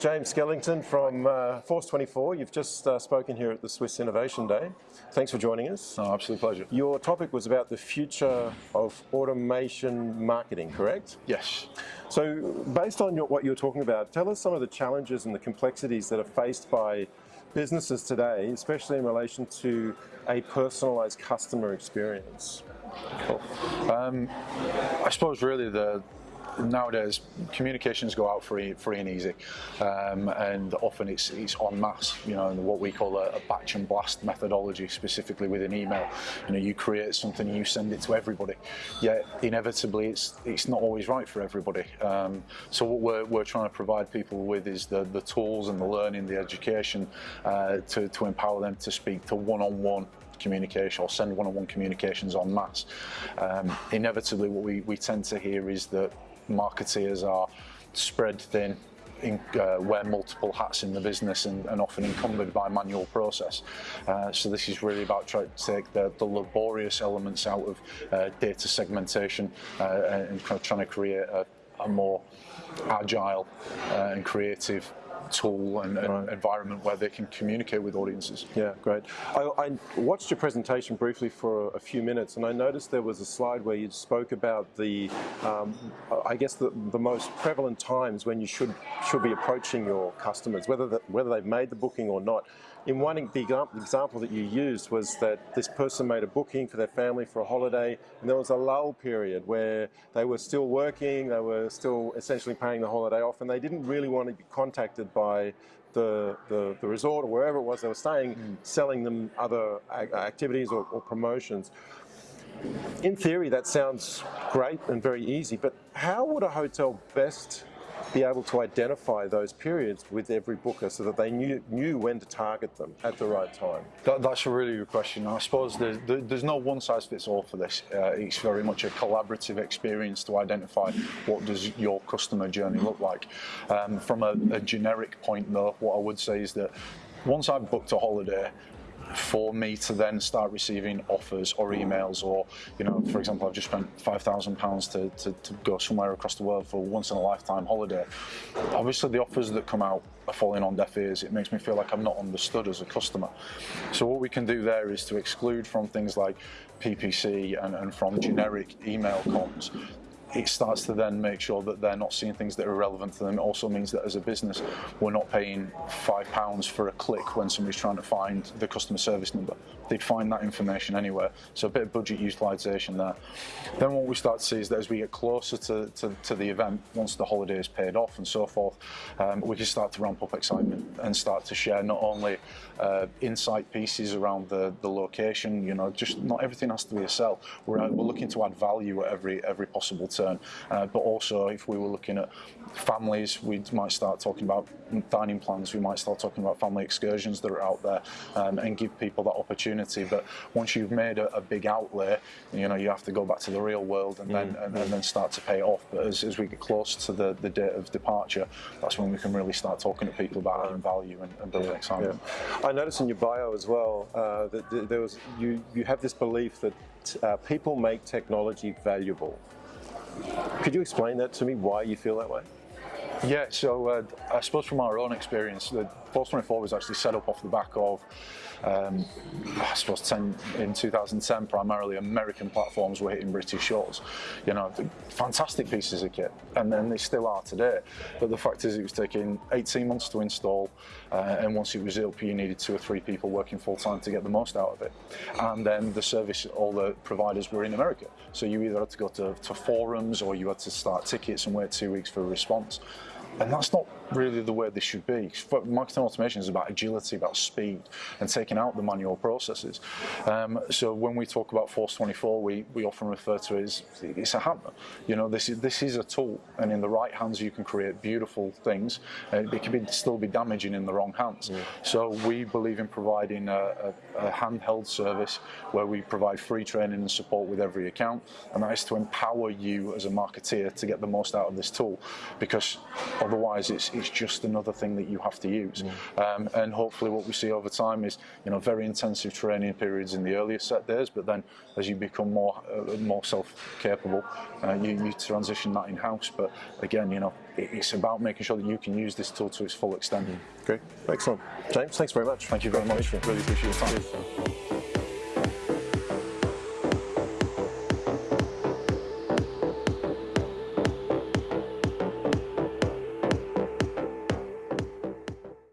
James Skellington from uh, Force 24. You've just uh, spoken here at the Swiss Innovation Day. Thanks for joining us. No, absolute pleasure. Your topic was about the future of automation marketing, correct? Yes. So, based on your, what you're talking about, tell us some of the challenges and the complexities that are faced by businesses today, especially in relation to a personalised customer experience. Cool. Um, I suppose really the nowadays communications go out free, free and easy, um, and often it's it's en masse. You know, what we call a, a, batch and blast methodology, specifically with an email. You know, you create something, you send it to everybody. Yet inevitably, it's it's not always right for everybody. Um, so what we're we're trying to provide people with is the the tools and the learning, the education uh, to to empower them to speak to one on one communication or send one-on-one -on -one communications en masse. Um, inevitably what we, we tend to hear is that marketeers are spread thin, in, uh, wear multiple hats in the business and, and often encumbered by manual process. Uh, so this is really about trying to take the, the laborious elements out of uh, data segmentation uh, and kind of trying to create a, a more agile uh, and creative tool and, right. environment where they can communicate with audiences. Yeah, great. I, I, watched your presentation briefly for a, few minutes and I noticed there was a slide where you spoke about the, um, I guess the, the most prevalent times when you should should be approaching your customers, whether the, whether they've made the booking or not. In one the example that you used was that this person made a booking for their family for a holiday and there was a lull period where they were still working, they were still essentially paying the holiday off and they didn't really want to be contacted by the, the, the resort or wherever it was they were staying, mm. selling them other activities or, or promotions. In theory, that sounds great and very easy, but how would a hotel best be able to identify those periods with every booker so that they knew, knew when to target them at the right time? That, that's a really good question. I suppose there's, there's no one size fits all for this. Uh, it's very much a collaborative experience to identify what does your customer journey look like. Um, from a, a generic point though, what I would say is that once I've booked a holiday, for me to then start receiving offers or emails or, you know, for example, I've just spent £5,000 to, to, to go somewhere across the world for once in a lifetime holiday. Obviously the offers that come out are falling on deaf ears. It makes me feel like I'm not understood as a customer. So what we can do there is to exclude from things like PPC and, and from generic email comms it starts to then make sure that they're not seeing things that are relevant to them. It also means that as a business, we're not paying five pounds for a click when somebody's trying to find the customer service number. They'd find that information anywhere. So a bit of budget utilisation there. Then what we start to see is that as we get closer to, to, to the event, once the holiday is paid off and so forth, um, we can start to ramp up excitement and start to share not only uh, insight pieces around the, the location, you know, just not everything has to be a sell. We're, we're looking to add value at every, every possible time concern. Uh, but also, if we were looking at families, we might start talking about dining plans, we might start talking about family excursions that are out there um, and give people that opportunity. But once you've made a, a, big outlay, you know, you have to go back to the real world and, mm. then, and, and, then start to pay off. But as, as we get close to the, the date of departure, that's when we can really start talking to people about adding value and, and building excitement. Yeah. I noticed in your bio as well uh, that there was you, you have this belief that uh, people make technology valuable. Could you explain that to me, why you feel that way? Yeah, so uh, I suppose from our own experience, the Force 24 was actually set up off the back of um, I suppose 10, in 2010 primarily American platforms were hitting British shores. You know, fantastic pieces of kit, and then they still are today. But the fact is, it was taking 18 months to install, uh, and once it was up, you needed two or three people working full time to get the most out of it. And then the service, all the providers were in America, so you either had to go to, to forums or you had to start tickets and wait two weeks for a response. And that's not really the way this should be. Marketing automation is about agility, about speed, and taking out the manual processes. Um, so when we talk about Force 24, we, we often refer to it as it's a hammer. You know, this is this is a tool, and in the right hands you can create beautiful things. And it can be, still be damaging in the wrong hands. Yeah. So we believe in providing a, a, a handheld service where we provide free training and support with every account, and that is to empower you as a marketeer to get the most out of this tool, because otherwise it's it's just another thing that you have to use. Um, and hopefully, what we see over time is you know very intensive training periods in the earlier set days, but then as you become more uh, more self-capable, uh, you, you transition that in house. But again, you know, it, it's about making sure that you can use this tool to its full extent. Great, excellent. James, thanks very much. Thank you very much. Really appreciate your time.